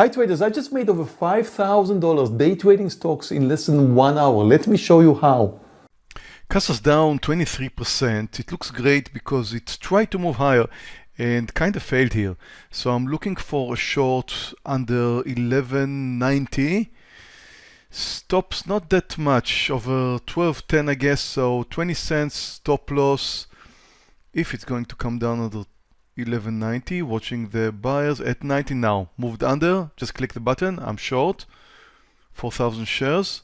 Hi traders, I just made over $5,000 day trading stocks in less than one hour. Let me show you how. Casa's down 23%. It looks great because it tried to move higher and kind of failed here. So I'm looking for a short under 1190. Stops not that much, over 1210 I guess, so 20 cents stop loss if it's going to come down under 1190 watching the buyers at 90 now moved under just click the button I'm short 4000 shares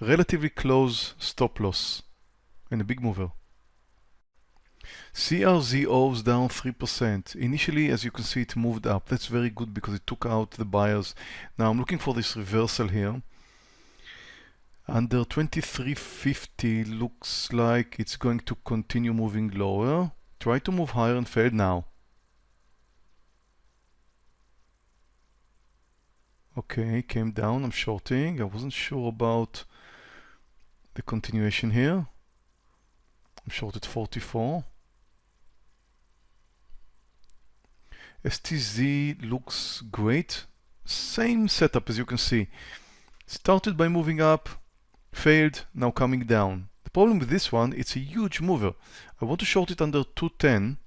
relatively close stop loss and a big mover CRZO's down 3%. Initially, as you can see, it moved up. That's very good because it took out the buyers. Now I'm looking for this reversal here. Under 2350 looks like it's going to continue moving lower. Try to move higher and failed now. Okay, came down, I'm shorting. I wasn't sure about the continuation here. I'm short at 44. STZ looks great. Same setup as you can see. Started by moving up, failed, now coming down. Problem with this one, it's a huge mover. I want to short it under 210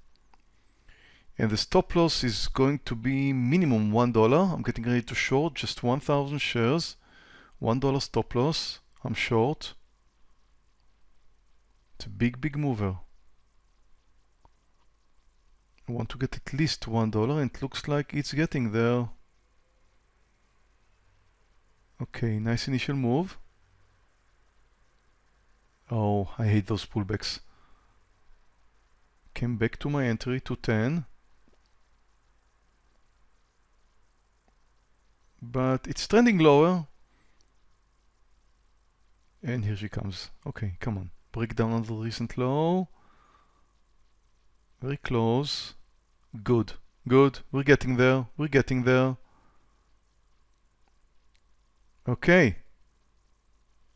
and the stop loss is going to be minimum $1. I'm getting ready to short just 1,000 shares. $1 stop loss. I'm short. It's a big, big mover. I want to get at least $1 and it looks like it's getting there. Okay, nice initial move. Oh, I hate those pullbacks. Came back to my entry to 10. but it's trending lower. And here she comes. Okay, come on. Break down on the recent low. Very close. Good. Good. We're getting there. We're getting there. Okay.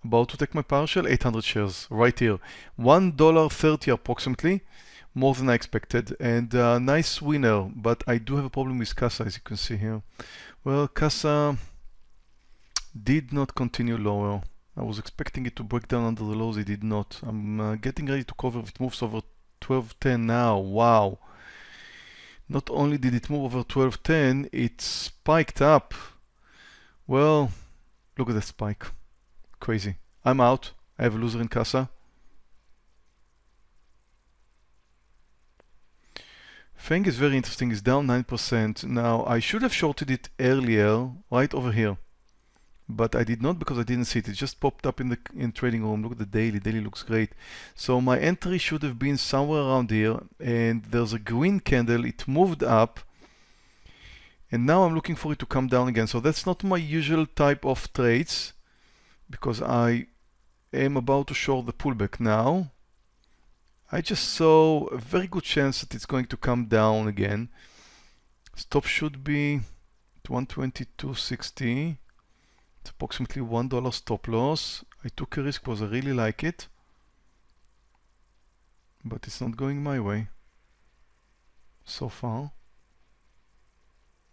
About to take my partial. 800 shares. Right here. $1.30 approximately more than I expected and a nice winner but I do have a problem with Casa as you can see here well Casa did not continue lower I was expecting it to break down under the lows it did not I'm uh, getting ready to cover if it moves over 1210 now wow not only did it move over 1210 it spiked up well look at that spike crazy I'm out I have a loser in Casa FANG is very interesting, it's down 9%. Now, I should have shorted it earlier, right over here. But I did not because I didn't see it. It just popped up in the in trading room. Look at the daily. Daily looks great. So my entry should have been somewhere around here. And there's a green candle. It moved up. And now I'm looking for it to come down again. So that's not my usual type of trades because I am about to short the pullback now. I just saw a very good chance that it's going to come down again. Stop should be 122.60. It's approximately $1 stop loss. I took a risk because I really like it. But it's not going my way. So far.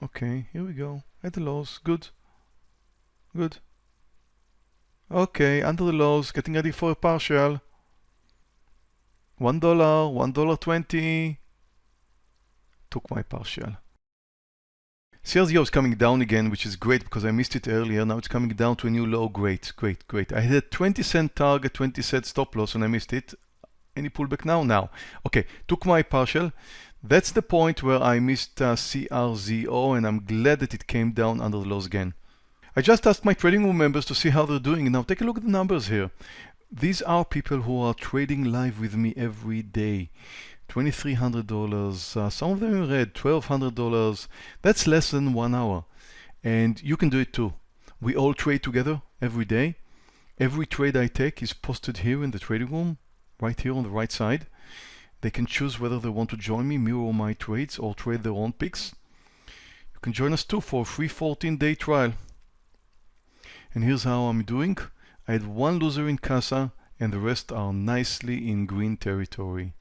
Okay, here we go. At the lows. Good. Good. Okay, under the lows, getting ready for a partial. $1, $1.20. Took my partial. CRZO is coming down again, which is great because I missed it earlier. Now it's coming down to a new low. Great, great, great. I had a 20 cent target, 20 cent stop loss and I missed it. Any pullback now? Now. Okay, took my partial. That's the point where I missed uh, CRZO and I'm glad that it came down under the lows again. I just asked my trading room members to see how they're doing. Now take a look at the numbers here. These are people who are trading live with me every day. $2,300, uh, some of them in red, $1,200. That's less than one hour. And you can do it too. We all trade together every day. Every trade I take is posted here in the trading room, right here on the right side. They can choose whether they want to join me, mirror my trades, or trade their own picks. You can join us too for a free 14-day trial. And here's how I'm doing. I had one loser in Casa and the rest are nicely in green territory.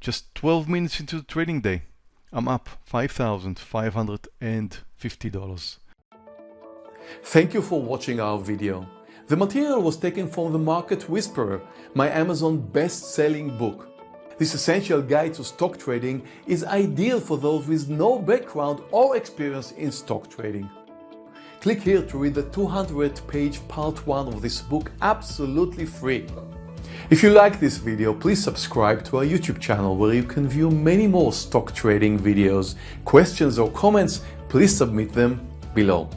Just 12 minutes into the trading day, I'm up $5,550. Thank you for watching our video. The material was taken from The Market Whisperer, my Amazon best-selling book. This essential guide to stock trading is ideal for those with no background or experience in stock trading. Click here to read the 200 page part 1 of this book absolutely free. If you like this video, please subscribe to our YouTube channel where you can view many more stock trading videos. Questions or comments, please submit them below.